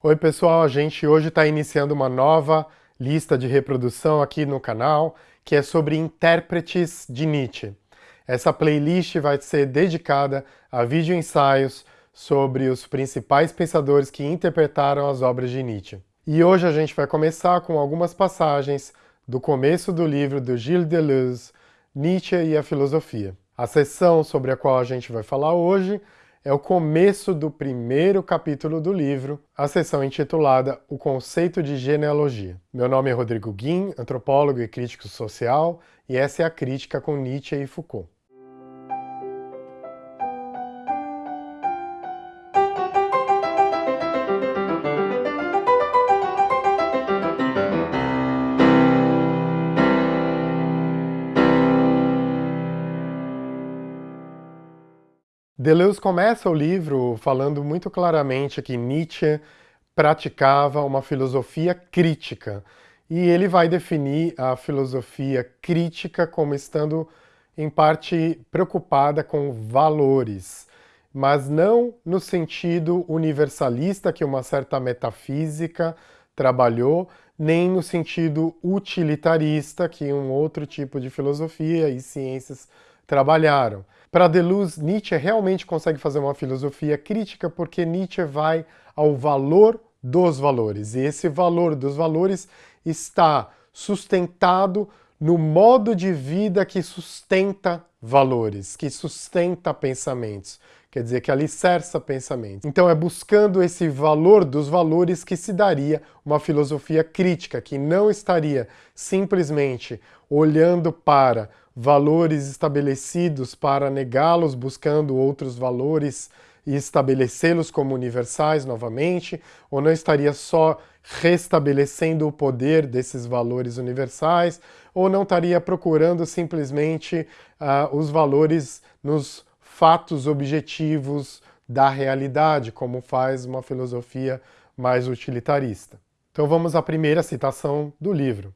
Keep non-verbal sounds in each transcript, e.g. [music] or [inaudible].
Oi pessoal, a gente hoje está iniciando uma nova lista de reprodução aqui no canal, que é sobre intérpretes de Nietzsche. Essa playlist vai ser dedicada a vídeo-ensaios sobre os principais pensadores que interpretaram as obras de Nietzsche. E hoje a gente vai começar com algumas passagens do começo do livro do Gilles Deleuze, Nietzsche e a Filosofia. A sessão sobre a qual a gente vai falar hoje é o começo do primeiro capítulo do livro, a seção intitulada O Conceito de Genealogia. Meu nome é Rodrigo Guim, antropólogo e crítico social, e essa é a crítica com Nietzsche e Foucault. Deleuze começa o livro falando muito claramente que Nietzsche praticava uma filosofia crítica, e ele vai definir a filosofia crítica como estando, em parte, preocupada com valores, mas não no sentido universalista que uma certa metafísica trabalhou, nem no sentido utilitarista que um outro tipo de filosofia e ciências trabalharam. Para Deleuze, Nietzsche realmente consegue fazer uma filosofia crítica porque Nietzsche vai ao valor dos valores. E esse valor dos valores está sustentado no modo de vida que sustenta valores, que sustenta pensamentos, quer dizer, que alicerça pensamentos. Então é buscando esse valor dos valores que se daria uma filosofia crítica, que não estaria simplesmente olhando para valores estabelecidos para negá-los, buscando outros valores e estabelecê-los como universais novamente, ou não estaria só restabelecendo o poder desses valores universais, ou não estaria procurando simplesmente uh, os valores nos fatos objetivos da realidade, como faz uma filosofia mais utilitarista. Então vamos à primeira citação do livro.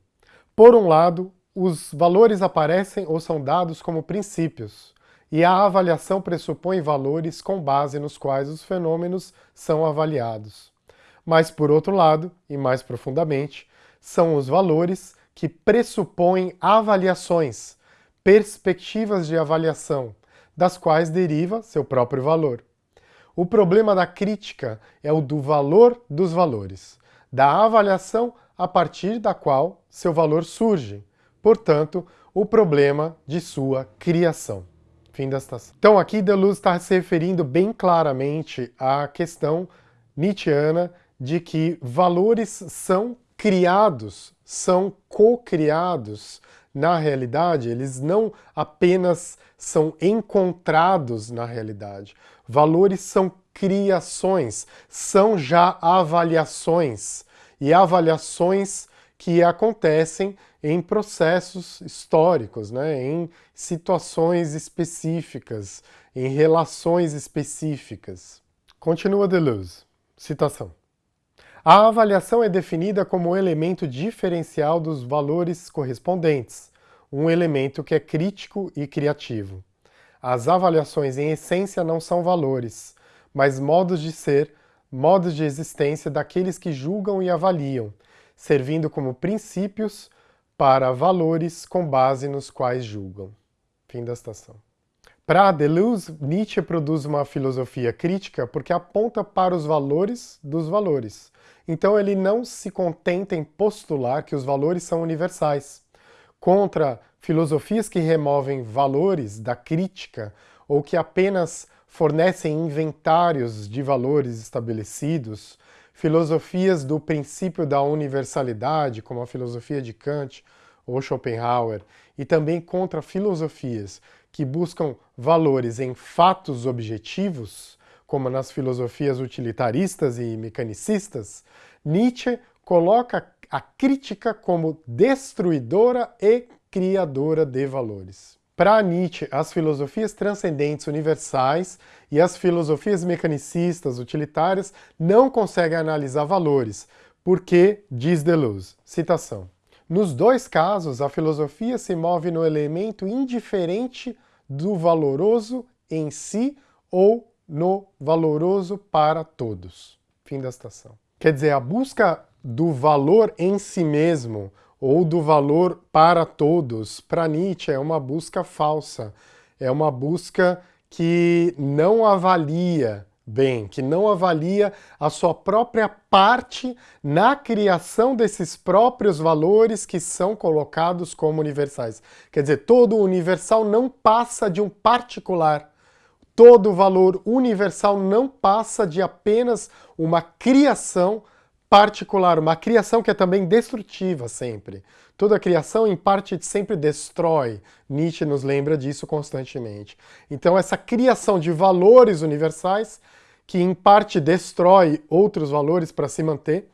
Por um lado, os valores aparecem ou são dados como princípios, e a avaliação pressupõe valores com base nos quais os fenômenos são avaliados. Mas, por outro lado, e mais profundamente, são os valores que pressupõem avaliações, perspectivas de avaliação, das quais deriva seu próprio valor. O problema da crítica é o do valor dos valores, da avaliação a partir da qual seu valor surge, portanto, o problema de sua criação. Fim da citação. Então aqui Deleuze está se referindo bem claramente à questão nietzschiana de que valores são criados, são co-criados na realidade, eles não apenas são encontrados na realidade. Valores são criações, são já avaliações, e avaliações que acontecem em processos históricos, né? em situações específicas, em relações específicas. Continua Deleuze, citação. A avaliação é definida como um elemento diferencial dos valores correspondentes, um elemento que é crítico e criativo. As avaliações em essência não são valores, mas modos de ser, modos de existência daqueles que julgam e avaliam, servindo como princípios para valores com base nos quais julgam. Fim da citação. Para Deleuze, Nietzsche produz uma filosofia crítica porque aponta para os valores dos valores. Então ele não se contenta em postular que os valores são universais. Contra filosofias que removem valores da crítica ou que apenas fornecem inventários de valores estabelecidos, filosofias do princípio da universalidade, como a filosofia de Kant ou Schopenhauer, e também contra filosofias que buscam valores em fatos objetivos, como nas filosofias utilitaristas e mecanicistas, Nietzsche coloca a crítica como destruidora e criadora de valores. Para Nietzsche, as filosofias transcendentes universais e as filosofias mecanicistas utilitárias não conseguem analisar valores, porque, diz Deleuze, citação, nos dois casos, a filosofia se move no elemento indiferente do valoroso em si ou no valoroso para todos. Fim da citação. Quer dizer, a busca do valor em si mesmo, ou do valor para todos, para Nietzsche é uma busca falsa, é uma busca que não avalia bem, que não avalia a sua própria parte na criação desses próprios valores que são colocados como universais. Quer dizer, todo universal não passa de um particular. Todo valor universal não passa de apenas uma criação particular, uma criação que é também destrutiva sempre. Toda criação, em parte, sempre destrói. Nietzsche nos lembra disso constantemente. Então, essa criação de valores universais, que em parte destrói outros valores para se manter,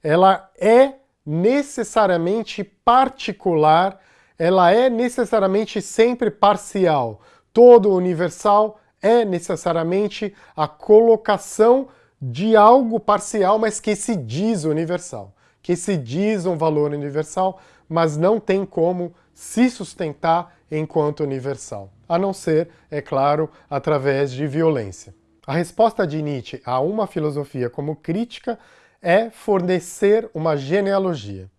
ela é necessariamente particular, ela é necessariamente sempre parcial. Todo universal é necessariamente a colocação de algo parcial, mas que se diz universal, que se diz um valor universal, mas não tem como se sustentar enquanto universal, a não ser, é claro, através de violência. A resposta de Nietzsche a uma filosofia como crítica é fornecer uma genealogia.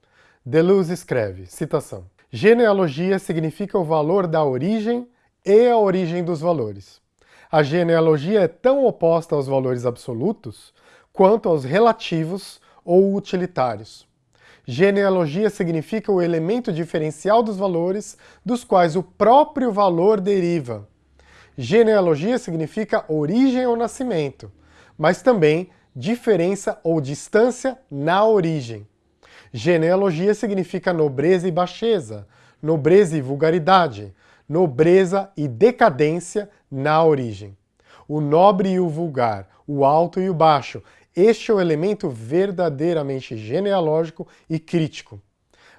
Deleuze escreve, citação, Genealogia significa o valor da origem e a origem dos valores. A genealogia é tão oposta aos valores absolutos quanto aos relativos ou utilitários. Genealogia significa o elemento diferencial dos valores dos quais o próprio valor deriva. Genealogia significa origem ou nascimento, mas também diferença ou distância na origem. Genealogia significa nobreza e baixeza, nobreza e vulgaridade, nobreza e decadência na origem. O nobre e o vulgar, o alto e o baixo, este é o elemento verdadeiramente genealógico e crítico.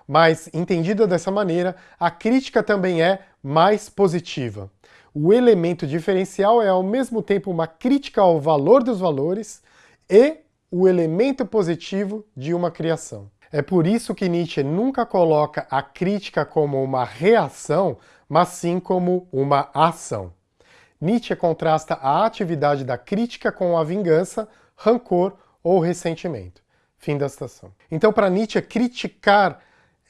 Mas, entendida dessa maneira, a crítica também é mais positiva. O elemento diferencial é ao mesmo tempo uma crítica ao valor dos valores e o elemento positivo de uma criação. É por isso que Nietzsche nunca coloca a crítica como uma reação, mas sim como uma ação. Nietzsche contrasta a atividade da crítica com a vingança, rancor ou ressentimento. Fim da citação. Então, para Nietzsche, criticar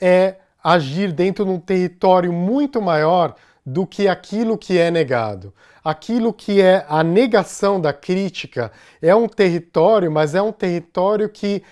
é agir dentro de um território muito maior do que aquilo que é negado. Aquilo que é a negação da crítica é um território, mas é um território que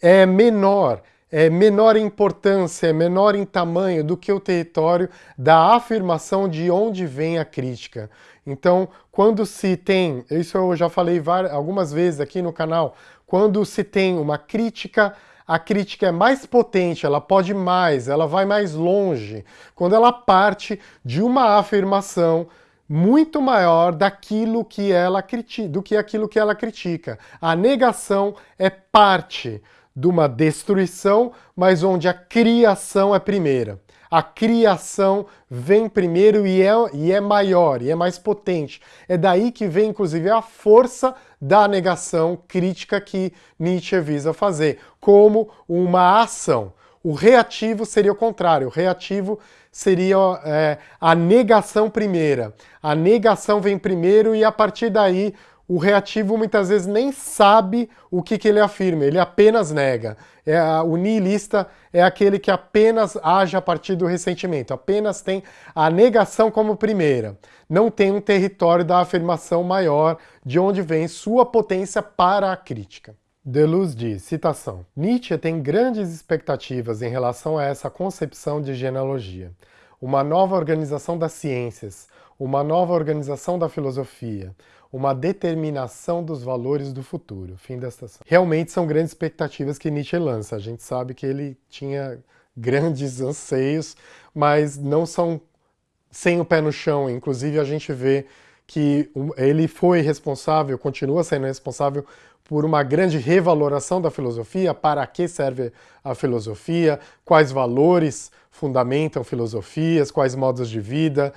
é menor, é menor importância, é menor em tamanho do que o território da afirmação de onde vem a crítica. Então, quando se tem, isso eu já falei várias, algumas vezes aqui no canal, quando se tem uma crítica, a crítica é mais potente, ela pode mais, ela vai mais longe, quando ela parte de uma afirmação muito maior daquilo que ela critica, do que aquilo que ela critica. A negação é parte de uma destruição, mas onde a criação é primeira. A criação vem primeiro e é, e é maior, e é mais potente. É daí que vem, inclusive, a força da negação crítica que Nietzsche visa fazer, como uma ação. O reativo seria o contrário, o reativo seria é, a negação primeira. A negação vem primeiro e a partir daí o reativo muitas vezes nem sabe o que, que ele afirma, ele apenas nega. É, o nihilista é aquele que apenas age a partir do ressentimento, apenas tem a negação como primeira. Não tem um território da afirmação maior de onde vem sua potência para a crítica. Deleuze diz, citação, Nietzsche tem grandes expectativas em relação a essa concepção de genealogia. Uma nova organização das ciências, uma nova organização da filosofia, uma determinação dos valores do futuro. Fim da estação. Realmente são grandes expectativas que Nietzsche lança. A gente sabe que ele tinha grandes [laughs] anseios, mas não são sem o pé no chão. Inclusive, a gente vê que ele foi responsável, continua sendo responsável por uma grande revaloração da filosofia, para que serve a filosofia, quais valores fundamentam filosofias, quais modos de vida,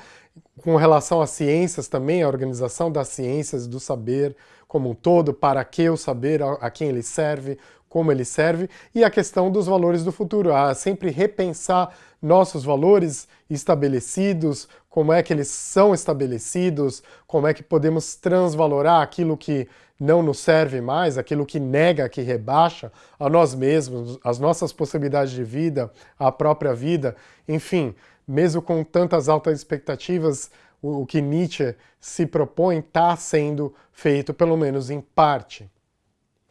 com relação às ciências também, a organização das ciências, do saber como um todo, para que o saber, a quem ele serve, como ele serve, e a questão dos valores do futuro, a sempre repensar nossos valores estabelecidos, como é que eles são estabelecidos, como é que podemos transvalorar aquilo que não nos serve mais, aquilo que nega, que rebaixa a nós mesmos, as nossas possibilidades de vida, a própria vida, enfim, mesmo com tantas altas expectativas, o que Nietzsche se propõe está sendo feito, pelo menos em parte.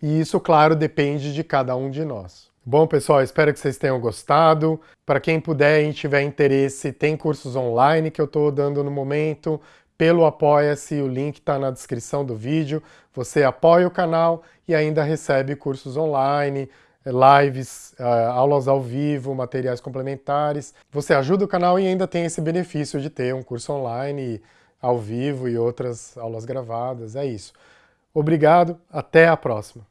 E isso, claro, depende de cada um de nós. Bom, pessoal, espero que vocês tenham gostado. Para quem puder e tiver interesse, tem cursos online que eu estou dando no momento pelo Apoia-se, o link está na descrição do vídeo. Você apoia o canal e ainda recebe cursos online, lives, uh, aulas ao vivo, materiais complementares. Você ajuda o canal e ainda tem esse benefício de ter um curso online ao vivo e outras aulas gravadas. É isso. Obrigado, até a próxima.